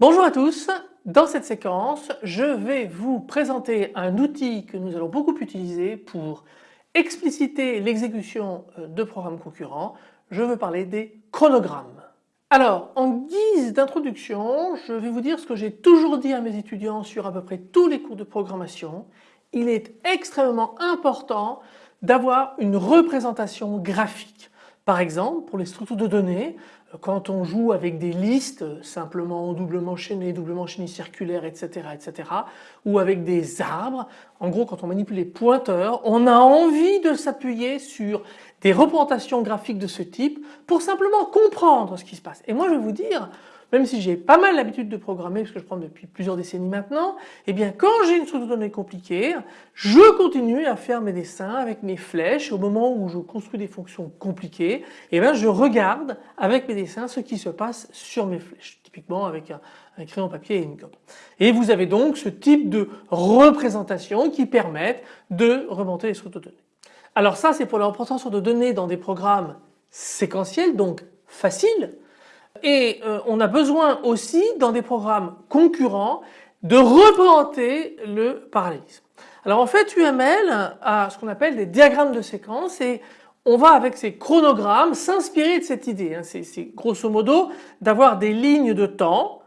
Bonjour à tous, dans cette séquence je vais vous présenter un outil que nous allons beaucoup utiliser pour expliciter l'exécution euh, de programmes concurrents. Je veux parler des chronogrammes. Alors en guise d'introduction je vais vous dire ce que j'ai toujours dit à mes étudiants sur à peu près tous les cours de programmation. Il est extrêmement important d'avoir une représentation graphique. Par exemple pour les structures de données quand on joue avec des listes simplement doublement chaînées, doublement chaînées circulaires etc. etc. ou avec des arbres, en gros quand on manipule les pointeurs on a envie de s'appuyer sur des représentations graphiques de ce type pour simplement comprendre ce qui se passe. Et moi je vais vous dire même si j'ai pas mal l'habitude de programmer, parce que je prends depuis plusieurs décennies maintenant, eh bien quand j'ai une structure de données compliquée, je continue à faire mes dessins avec mes flèches. Au moment où je construis des fonctions compliquées, eh bien je regarde avec mes dessins ce qui se passe sur mes flèches, typiquement avec un, crayon papier et une gomme. Et vous avez donc ce type de représentation qui permettent de remonter les structures de données. Alors ça c'est pour la représentation de données dans des programmes séquentiels, donc faciles, et euh, on a besoin aussi dans des programmes concurrents de représenter le parallélisme. Alors en fait UML a ce qu'on appelle des diagrammes de séquence et on va avec ces chronogrammes s'inspirer de cette idée. Hein. C'est grosso modo d'avoir des lignes de temps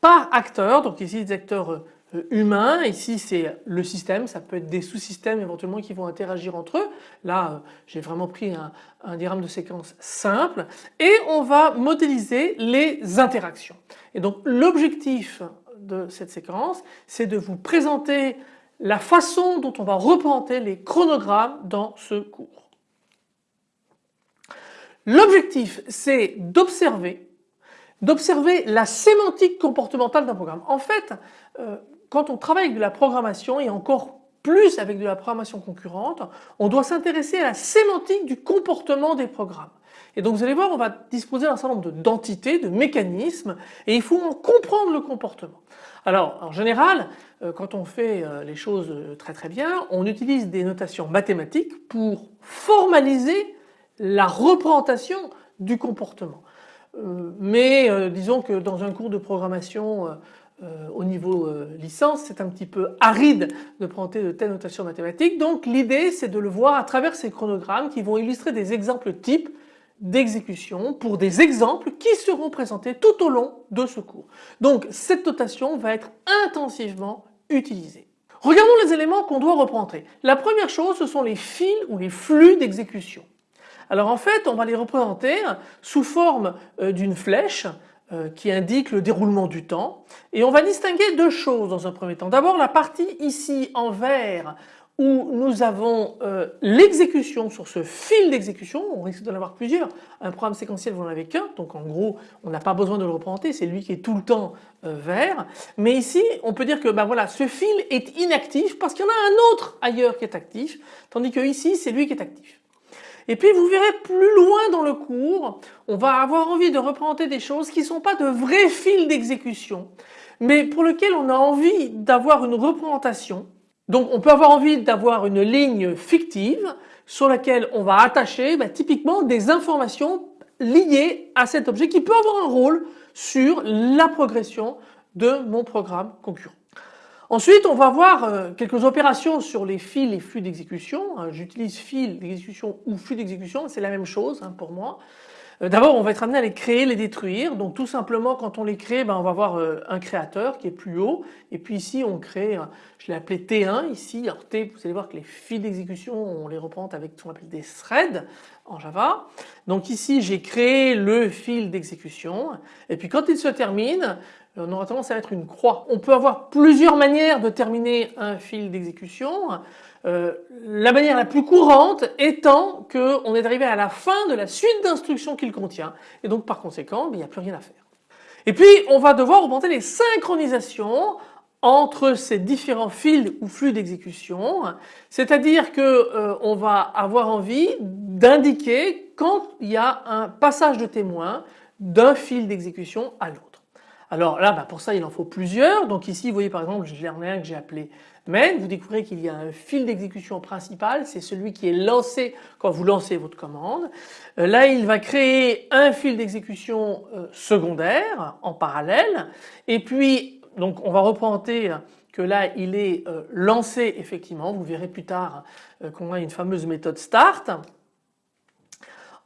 par acteur, donc ici des acteurs euh, humain, ici c'est le système, ça peut être des sous-systèmes éventuellement qui vont interagir entre eux. Là euh, j'ai vraiment pris un, un, diagramme de séquence simple et on va modéliser les interactions. Et donc l'objectif de cette séquence c'est de vous présenter la façon dont on va représenter les chronogrammes dans ce cours. L'objectif c'est d'observer d'observer la sémantique comportementale d'un programme. En fait, euh, quand on travaille avec de la programmation et encore plus avec de la programmation concurrente, on doit s'intéresser à la sémantique du comportement des programmes. Et donc vous allez voir, on va disposer d'un certain nombre d'entités, de, mécanismes, et il faut en comprendre le comportement. Alors en général, euh, quand on fait euh, les choses euh, très très bien, on utilise des notations mathématiques pour formaliser la représentation du comportement. Mais disons que dans un cours de programmation euh, au niveau euh, licence, c'est un petit peu aride de prendre de telles notations mathématiques. Donc l'idée c'est de le voir à travers ces chronogrammes qui vont illustrer des exemples types d'exécution pour des exemples qui seront présentés tout au long de ce cours. Donc cette notation va être intensivement utilisée. Regardons les éléments qu'on doit représenter. La première chose ce sont les fils ou les flux d'exécution. Alors en fait on va les représenter sous forme euh, d'une flèche qui indique le déroulement du temps. Et on va distinguer deux choses dans un premier temps. D'abord la partie ici en vert où nous avons euh, l'exécution sur ce fil d'exécution, on risque d'en avoir plusieurs, un programme séquentiel vous n'en avez qu'un, donc en gros on n'a pas besoin de le représenter, c'est lui qui est tout le temps euh, vert, mais ici on peut dire que ben voilà ce fil est inactif parce qu'il y en a un autre ailleurs qui est actif, tandis que ici c'est lui qui est actif. Et puis vous verrez plus loin dans le cours, on va avoir envie de représenter des choses qui ne sont pas de vrais fils d'exécution, mais pour lesquels on a envie d'avoir une représentation. Donc on peut avoir envie d'avoir une ligne fictive sur laquelle on va attacher bah, typiquement des informations liées à cet objet qui peut avoir un rôle sur la progression de mon programme concurrent. Ensuite, on va voir euh, quelques opérations sur les fils et flux d'exécution. Hein, j'utilise fil d'exécution ou flux d'exécution, c'est la même chose hein, pour moi. Euh, d'abord, on va être amené à les créer, les détruire. Donc tout simplement, quand on les crée, ben, on va avoir euh, un créateur qui est plus haut. Et puis ici, on crée, je l'ai appelé T1 ici. Alors T, vous allez voir que les fils d'exécution, on les représente avec ce qu'on appelle des threads en Java. Donc ici, j'ai créé le fil d'exécution. Et puis quand il se termine, on aura tendance à être une croix. On peut avoir plusieurs manières de terminer un fil d'exécution. Euh, la manière la plus courante étant qu'on est arrivé à la fin de la suite d'instructions qu'il contient et donc par conséquent ben, il n'y a plus rien à faire. Et puis on va devoir augmenter les synchronisations entre ces différents fils ou flux d'exécution, c'est-à-dire que euh, on va avoir envie d'indiquer quand il y a un passage de témoin d'un fil d'exécution à l'autre. Alors là bah, pour ça il en faut plusieurs. Donc ici vous voyez par exemple j'en ai un que j'ai appelé main. Vous découvrez qu'il y a un fil d'exécution principal. C'est celui qui est lancé quand vous lancez votre commande. Euh, là il va créer un fil d'exécution euh, secondaire en parallèle. Et puis donc on va représenter que là il est euh, lancé effectivement. Vous verrez plus tard qu'on a une fameuse méthode start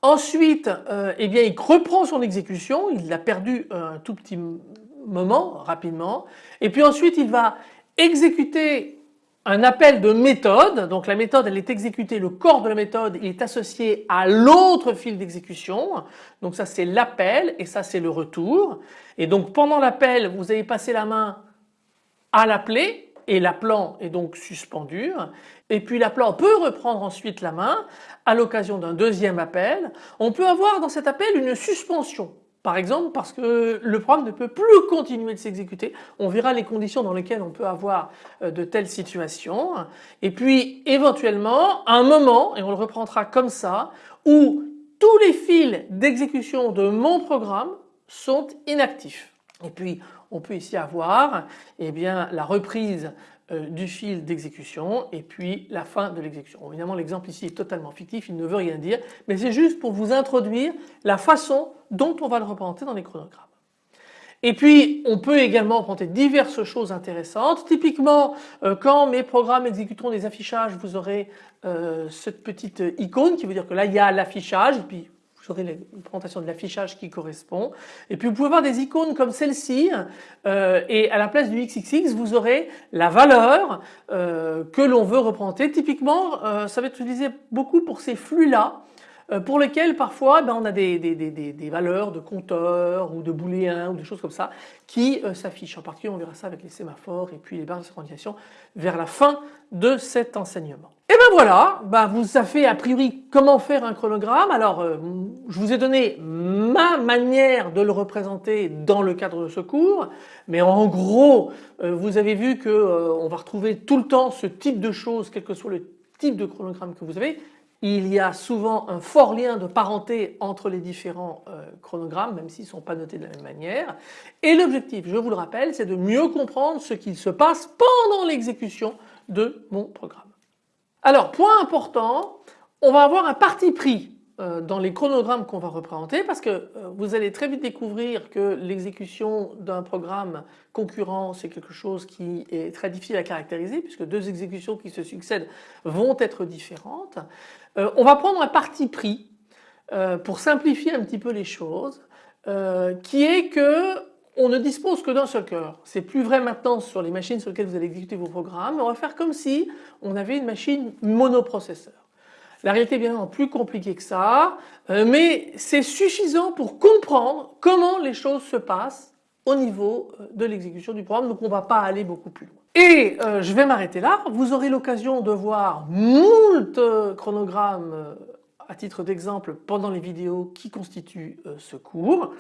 Ensuite, euh, eh bien, il reprend son exécution, il l'a perdu un tout petit moment, rapidement, et puis ensuite il va exécuter un appel de méthode, donc la méthode elle est exécutée, le corps de la méthode il est associé à l'autre fil d'exécution, donc ça c'est l'appel et ça c'est le retour, et donc pendant l'appel vous avez passé la main à l'appeler et l'appelant est donc suspendu et puis l'appelant peut reprendre ensuite la main à l'occasion d'un deuxième appel. On peut avoir dans cet appel une suspension par exemple parce que le programme ne peut plus continuer de s'exécuter. On verra les conditions dans lesquelles on peut avoir euh, de telles situations. Et puis éventuellement un moment, et on le reprendra comme ça, où tous les fils d'exécution de mon programme sont inactifs. Et puis on peut ici avoir eh la reprise euh, du fil d'exécution et puis la fin de l'exécution. Évidemment l'exemple ici est totalement fictif, il ne veut rien dire, mais c'est juste pour vous introduire la façon dont on va le représenter dans les chronogrammes. Et puis on peut également représenter diverses choses intéressantes. Typiquement euh, quand mes programmes exécuteront des affichages vous aurez euh, cette petite icône qui veut dire que là il y a l'affichage puis vous aurez une présentation de l'affichage qui correspond. Et puis vous pouvez voir des icônes comme celle-ci euh, et à la place du XXX vous aurez la valeur euh, que l'on veut représenter. Typiquement euh, ça va être utilisé beaucoup pour ces flux là euh, pour lesquels parfois ben, on a des, des, des, des, valeurs de compteurs ou de booléens ou des choses comme ça qui euh, s'affichent. En particulier on verra ça avec les sémaphores et puis les barres de synchronisation vers la fin de cet enseignement. Et ben voilà, ben vous savez a priori comment faire un chronogramme. Alors euh, je vous ai donné ma manière de le représenter dans le cadre de ce cours, mais en gros vous avez vu que on va retrouver tout le temps ce type de choses quel que soit le type de chronogramme que vous avez il y a souvent un fort lien de parenté entre les différents euh, chronogrammes, même s'ils ne sont pas notés de la même manière. Et l'objectif, je vous le rappelle, c'est de mieux comprendre ce qu'il se passe pendant l'exécution de mon programme. Alors, point important, on va avoir un parti pris dans les chronogrammes qu'on va représenter parce que euh, vous allez très vite découvrir que l'exécution d'un programme concurrent c'est quelque chose qui est très difficile à caractériser puisque deux exécutions qui se succèdent vont être différentes. Euh, on va prendre un parti pris pour simplifier un petit peu les choses qui est que on ne dispose que d'un seul cœur. C'est plus vrai maintenant sur les machines sur lesquelles vous allez exécuter vos programmes. On va faire comme si on avait une machine monoprocesseur. La réalité est bien plus compliquée que ça, euh, mais c'est suffisant pour comprendre comment les choses se passent au niveau euh, de l'exécution du programme, donc on ne va pas aller beaucoup plus loin. Et euh, je vais m'arrêter là, vous aurez l'occasion de voir moult chronogrammes à titre d'exemple pendant les vidéos qui constituent ce cours.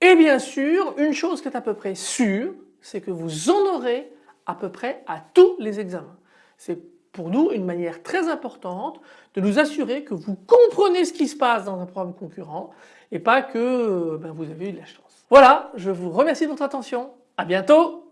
Et bien sûr, une chose qui est à peu près sûre, c'est que vous en aurez à peu près à tous les examens. Pour nous une manière très importante de nous assurer que vous comprenez ce qui se passe dans un programme concurrent et pas que euh, ben, vous avez eu de la chance. Voilà, je vous remercie de votre attention. À bientôt